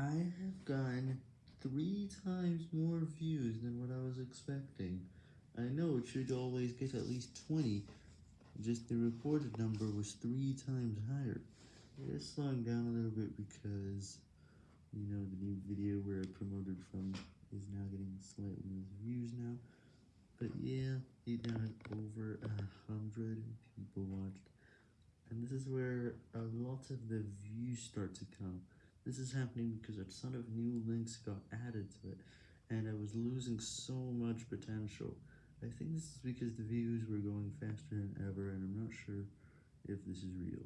I have gotten three times more views than what I was expecting. I know it should always get at least 20, just the reported number was three times higher. It is slowing down a little bit because, you know, the new video where I promoted from is now getting slightly less views now. But yeah, it now has over a hundred people watched. And this is where a lot of the views start to come. This is happening because a ton of new links got added to it, and I was losing so much potential. I think this is because the views were going faster than ever, and I'm not sure if this is real.